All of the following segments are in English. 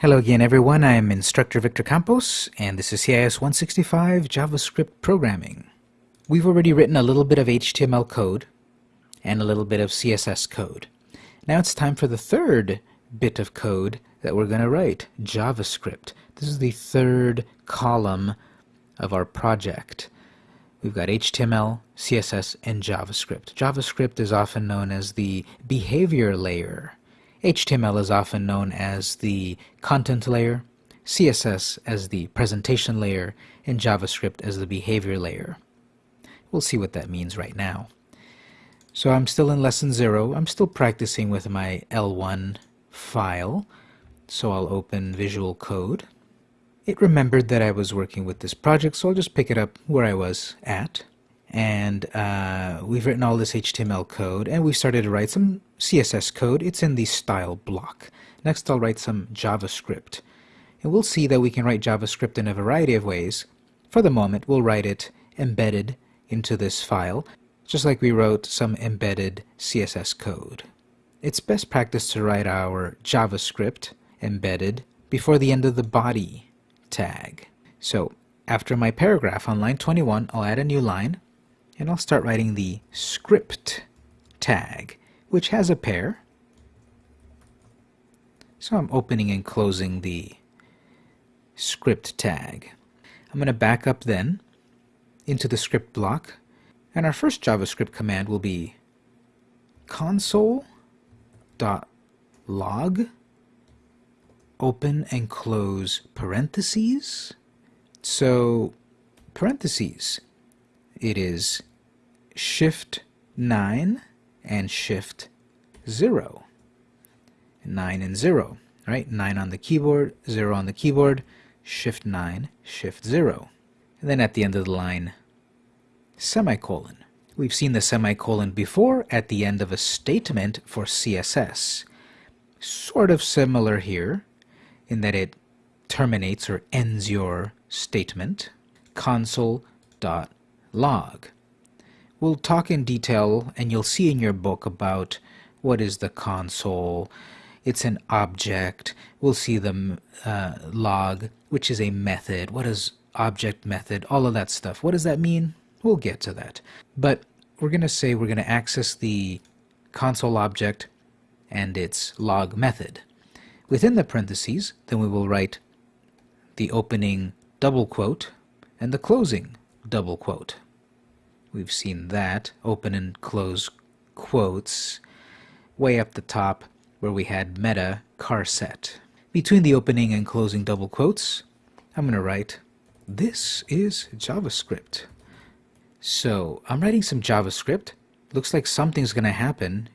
Hello again everyone, I am Instructor Victor Campos and this is CIS 165 JavaScript Programming. We've already written a little bit of HTML code and a little bit of CSS code. Now it's time for the third bit of code that we're going to write, JavaScript. This is the third column of our project. We've got HTML, CSS, and JavaScript. JavaScript is often known as the behavior layer HTML is often known as the content layer, CSS as the presentation layer, and JavaScript as the behavior layer. We'll see what that means right now. So I'm still in lesson zero. I'm still practicing with my L1 file. So I'll open Visual Code. It remembered that I was working with this project, so I'll just pick it up where I was at and uh, we've written all this HTML code and we started to write some CSS code. It's in the style block. Next I'll write some JavaScript. And we'll see that we can write JavaScript in a variety of ways. For the moment we'll write it embedded into this file, just like we wrote some embedded CSS code. It's best practice to write our JavaScript embedded before the end of the body tag. So after my paragraph on line 21, I'll add a new line and I'll start writing the script tag, which has a pair. So I'm opening and closing the script tag. I'm going to back up then into the script block, and our first JavaScript command will be console.log open and close parentheses. So parentheses, it is Shift 9 and Shift 0. 9 and 0, right? 9 on the keyboard, 0 on the keyboard, Shift 9, Shift 0. And then at the end of the line, semicolon. We've seen the semicolon before at the end of a statement for CSS. Sort of similar here in that it terminates or ends your statement. console.log. We'll talk in detail, and you'll see in your book about what is the console. It's an object. We'll see the uh, log, which is a method. What is object method? All of that stuff. What does that mean? We'll get to that. But we're going to say we're going to access the console object and its log method. Within the parentheses, then we will write the opening double quote and the closing double quote. We've seen that, open and close quotes, way up the top where we had meta charset. Between the opening and closing double quotes, I'm going to write, this is JavaScript. So I'm writing some JavaScript. Looks like something's going to happen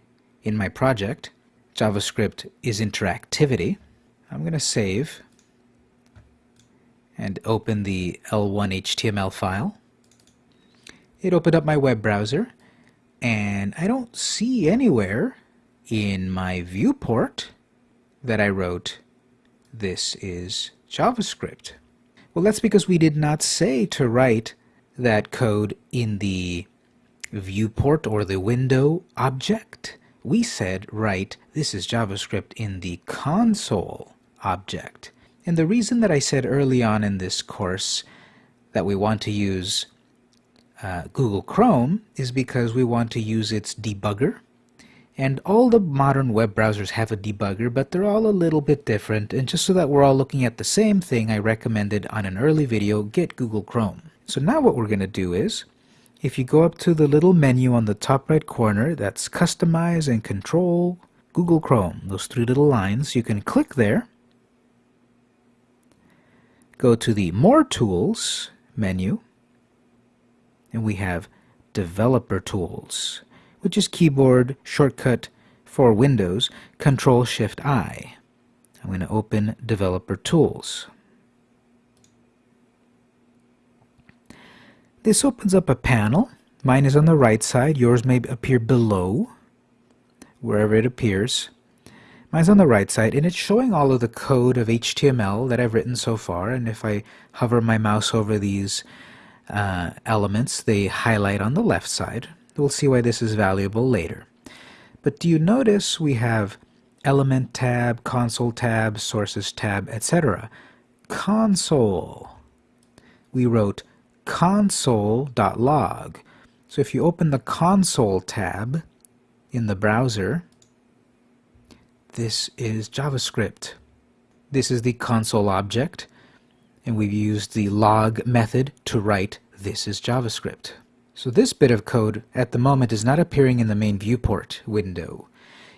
in my project. JavaScript is interactivity. I'm going to save and open the L1 HTML file it opened up my web browser and I don't see anywhere in my viewport that I wrote this is JavaScript. Well, that's because we did not say to write that code in the viewport or the window object. We said write this is JavaScript in the console object. And the reason that I said early on in this course that we want to use uh, Google Chrome is because we want to use its debugger. And all the modern web browsers have a debugger, but they're all a little bit different. And just so that we're all looking at the same thing, I recommended on an early video, get Google Chrome. So now what we're going to do is, if you go up to the little menu on the top right corner, that's Customize and Control Google Chrome, those three little lines, you can click there, go to the More Tools menu, and we have Developer Tools, which is keyboard shortcut for Windows, Control Shift I. I'm going to open Developer Tools. This opens up a panel. Mine is on the right side. Yours may appear below, wherever it appears. Mine's on the right side, and it's showing all of the code of HTML that I've written so far. And if I hover my mouse over these uh, elements they highlight on the left side. We'll see why this is valuable later. But do you notice we have element tab, console tab, sources tab, etc. Console. We wrote console.log. So if you open the console tab in the browser, this is JavaScript. This is the console object, and we've used the log method to write this is JavaScript. So this bit of code at the moment is not appearing in the main viewport window.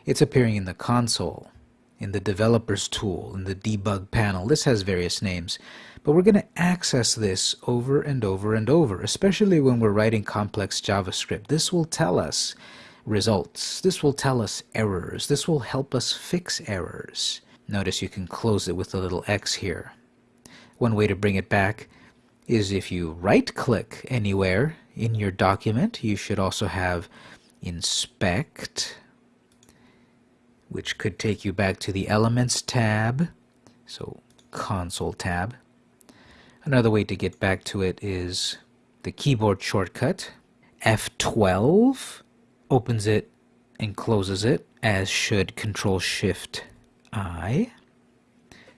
It's appearing in the console, in the developer's tool, in the debug panel. This has various names. But we're going to access this over and over and over, especially when we're writing complex JavaScript. This will tell us results. This will tell us errors. This will help us fix errors. Notice you can close it with a little X here. One way to bring it back is if you right-click anywhere in your document, you should also have Inspect, which could take you back to the Elements tab, so Console tab. Another way to get back to it is the keyboard shortcut. F12 opens it and closes it, as should Control-Shift I.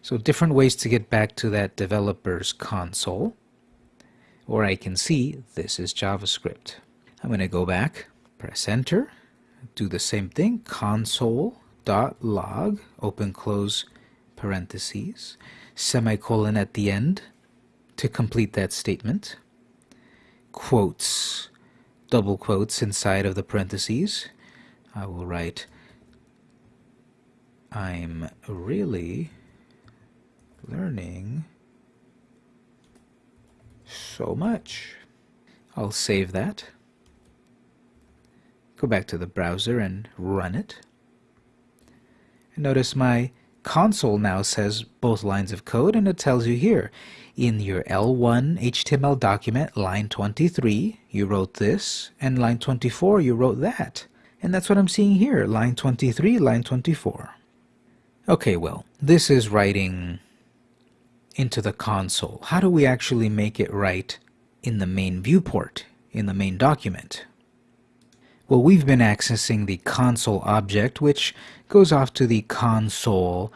So different ways to get back to that developer's console. Or I can see this is JavaScript. I'm going to go back, press enter, do the same thing, console.log, open close parentheses, semicolon at the end to complete that statement, quotes, double quotes inside of the parentheses. I will write I'm really learning so much. I'll save that. Go back to the browser and run it. And notice my console now says both lines of code and it tells you here in your L1 HTML document line 23 you wrote this and line 24 you wrote that and that's what I'm seeing here line 23 line 24 Okay, well, this is writing into the console. How do we actually make it write in the main viewport, in the main document? Well, we've been accessing the console object, which goes off to the console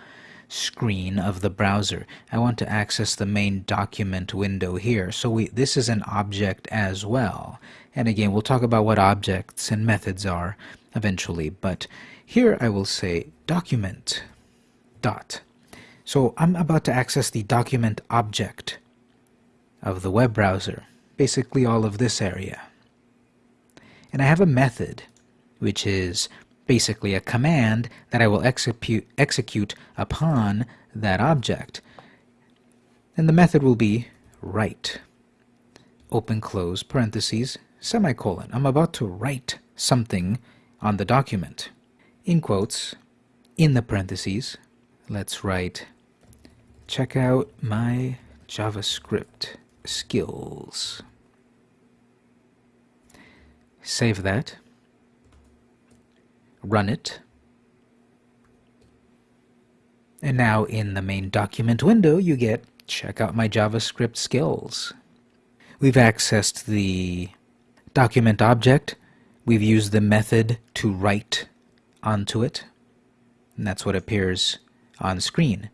screen of the browser. I want to access the main document window here. So we, this is an object as well. And again, we'll talk about what objects and methods are eventually. But here I will say document dot. So I'm about to access the document object of the web browser, basically all of this area. And I have a method, which is basically a command that I will execute, execute upon that object. And the method will be write, open close parentheses, semicolon. I'm about to write something on the document. In quotes, in the parentheses, let's write check out my JavaScript skills. Save that. Run it. And now in the main document window, you get check out my JavaScript skills. We've accessed the document object. We've used the method to write onto it. And that's what appears on screen.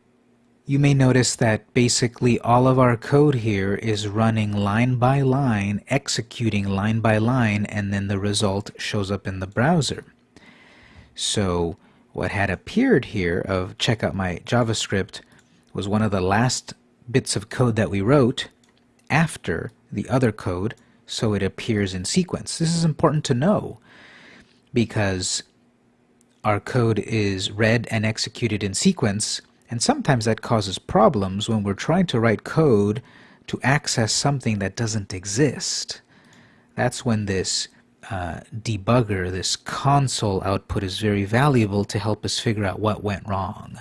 You may notice that basically all of our code here is running line by line, executing line by line, and then the result shows up in the browser. So what had appeared here of check out my JavaScript was one of the last bits of code that we wrote after the other code so it appears in sequence. This is important to know because our code is read and executed in sequence, and sometimes that causes problems when we're trying to write code to access something that doesn't exist. That's when this uh, debugger, this console output is very valuable to help us figure out what went wrong.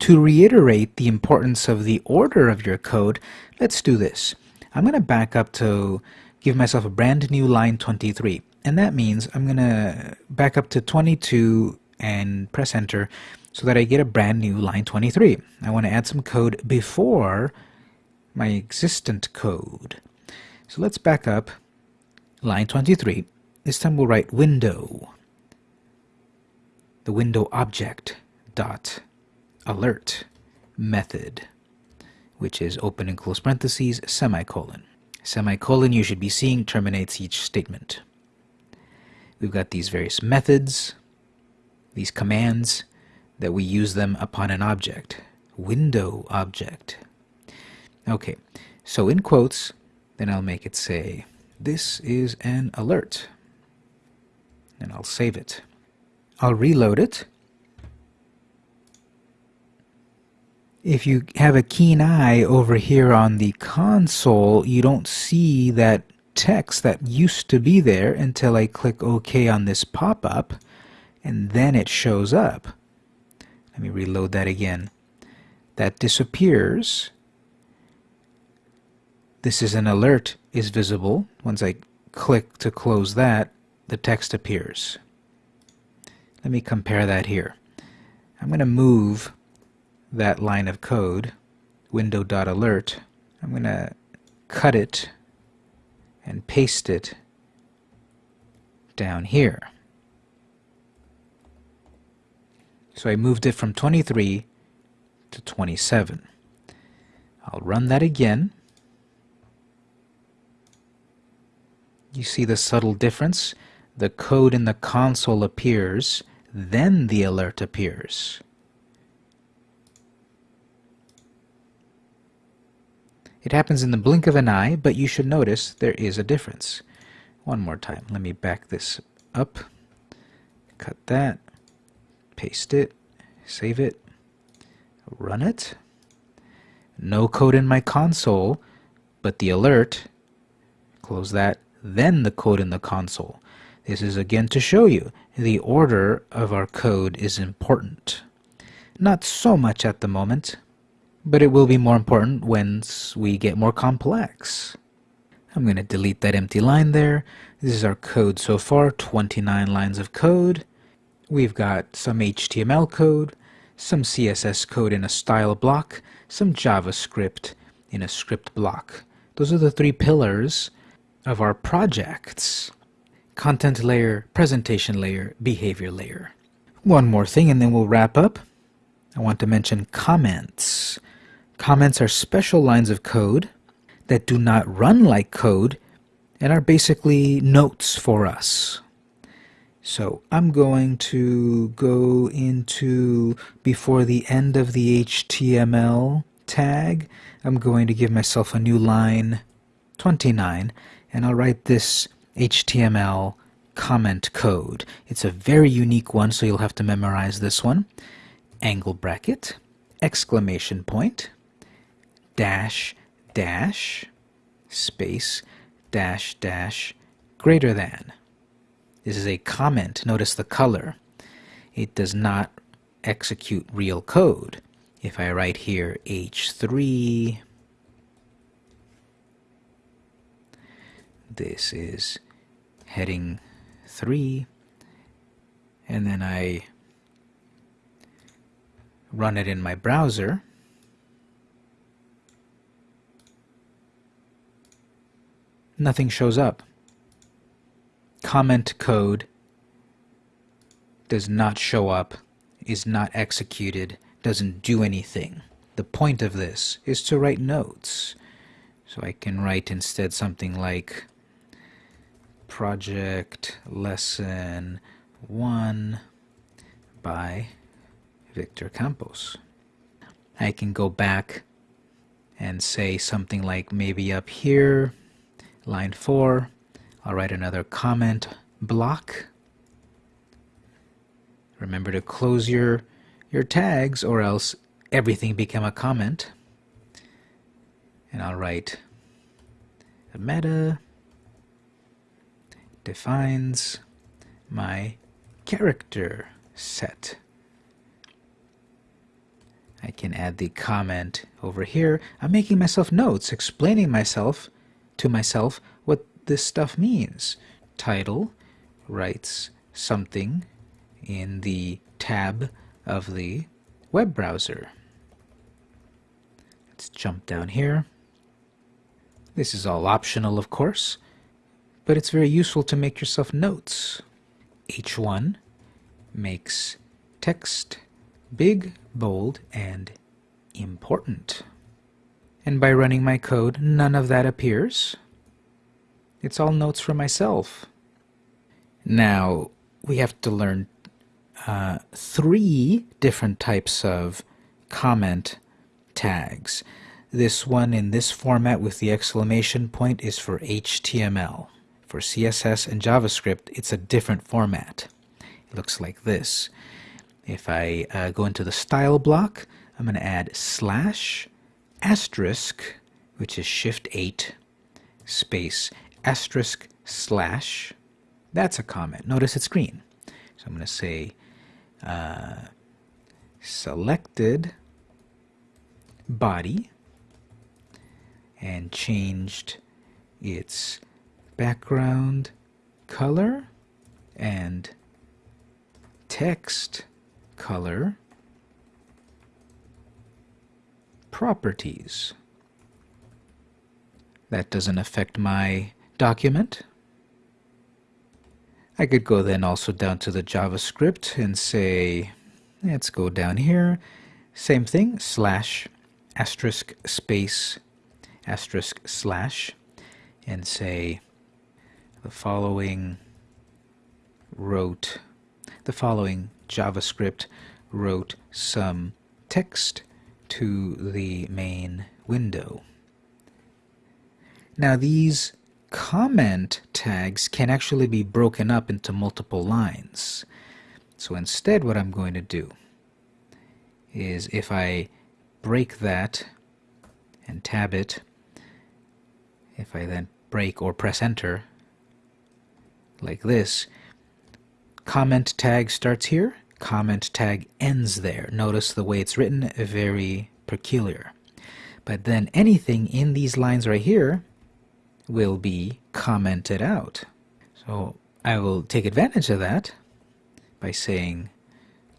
To reiterate the importance of the order of your code, let's do this. I'm going to back up to give myself a brand new line 23 and that means I'm gonna back up to 22 and press enter so that I get a brand new line 23. I want to add some code before my existent code. So let's back up line 23. This time we'll write window, the window object, dot alert method, which is open and close parentheses, semicolon. Semicolon you should be seeing terminates each statement. We've got these various methods, these commands, that we use them upon an object. Window object. Okay, so in quotes, then I'll make it say, this is an alert. And I'll save it. I'll reload it. If you have a keen eye over here on the console, you don't see that text that used to be there until I click OK on this pop-up, and then it shows up. Let me reload that again. That disappears. This is an alert is visible. Once I click to close that, the text appears. Let me compare that here. I'm going to move that line of code, window.alert. I'm going to cut it and paste it down here. So I moved it from 23 to 27. I'll run that again. You see the subtle difference? The code in the console appears, then the alert appears. It happens in the blink of an eye, but you should notice there is a difference. One more time. Let me back this up. Cut that. Paste it. Save it. Run it. No code in my console, but the alert. Close that. Then the code in the console. This is again to show you the order of our code is important. Not so much at the moment, but it will be more important once we get more complex. I'm going to delete that empty line there. This is our code so far, 29 lines of code. We've got some HTML code, some CSS code in a style block, some JavaScript in a script block. Those are the three pillars of our projects. Content layer, presentation layer, behavior layer. One more thing and then we'll wrap up. I want to mention comments. Comments are special lines of code that do not run like code and are basically notes for us. So I'm going to go into, before the end of the HTML tag, I'm going to give myself a new line 29 and I'll write this HTML comment code. It's a very unique one so you'll have to memorize this one. Angle bracket, exclamation point, dash dash space dash dash greater than. This is a comment. Notice the color. It does not execute real code. If I write here H3, this is heading 3, and then I run it in my browser, nothing shows up. Comment code does not show up, is not executed, doesn't do anything. The point of this is to write notes. So I can write instead something like project lesson 1 by Victor Campos. I can go back and say something like maybe up here Line 4, I'll write another comment block. Remember to close your, your tags or else everything become a comment. And I'll write meta defines my character set. I can add the comment over here. I'm making myself notes, explaining myself to myself what this stuff means. Title writes something in the tab of the web browser. Let's jump down here. This is all optional, of course, but it's very useful to make yourself notes. H1 makes text big, bold, and important. And by running my code, none of that appears. It's all notes for myself. Now, we have to learn uh, three different types of comment tags. This one in this format with the exclamation point is for HTML. For CSS and JavaScript, it's a different format. It looks like this. If I uh, go into the style block, I'm going to add slash asterisk, which is shift 8, space asterisk slash. That's a comment. Notice it's green. So I'm going to say uh, selected body and changed its background color and text color properties. That doesn't affect my document. I could go then also down to the JavaScript and say, let's go down here, same thing, slash asterisk space asterisk slash and say the following wrote the following JavaScript wrote some text to the main window. Now these comment tags can actually be broken up into multiple lines. So instead what I'm going to do is if I break that and tab it, if I then break or press enter like this, comment tag starts here, comment tag ends there. Notice the way it's written, very peculiar. But then anything in these lines right here will be commented out. So I will take advantage of that by saying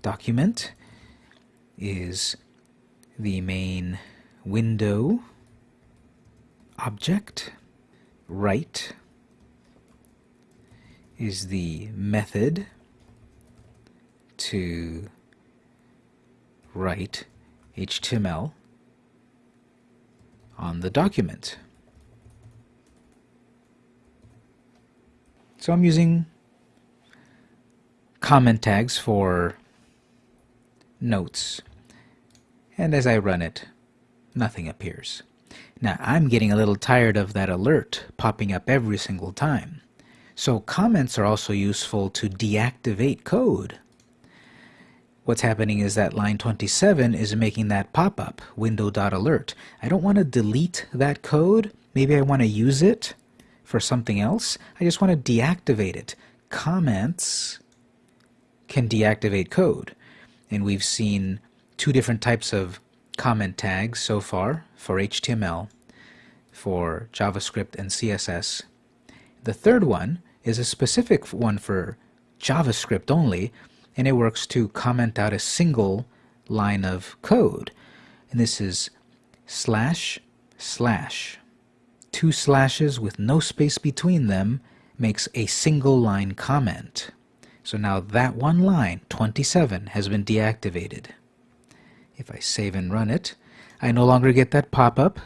document is the main window object. Write is the method to write HTML on the document. So I'm using comment tags for notes. And as I run it, nothing appears. Now I'm getting a little tired of that alert popping up every single time. So comments are also useful to deactivate code. What's happening is that line 27 is making that pop-up, window.alert. I don't want to delete that code. Maybe I want to use it for something else. I just want to deactivate it. Comments can deactivate code. And we've seen two different types of comment tags so far for HTML, for JavaScript and CSS. The third one is a specific one for JavaScript only, and it works to comment out a single line of code. And this is slash slash two slashes with no space between them makes a single line comment. So now that one line, 27, has been deactivated. If I save and run it, I no longer get that pop-up.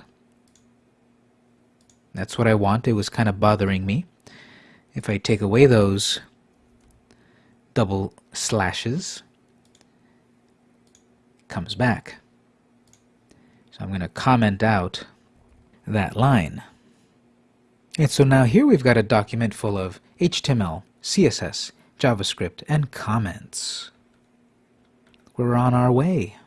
That's what I want. It was kind of bothering me. If I take away those double slashes, comes back. So I'm going to comment out that line. And so now here we've got a document full of HTML, CSS, JavaScript, and comments. We're on our way.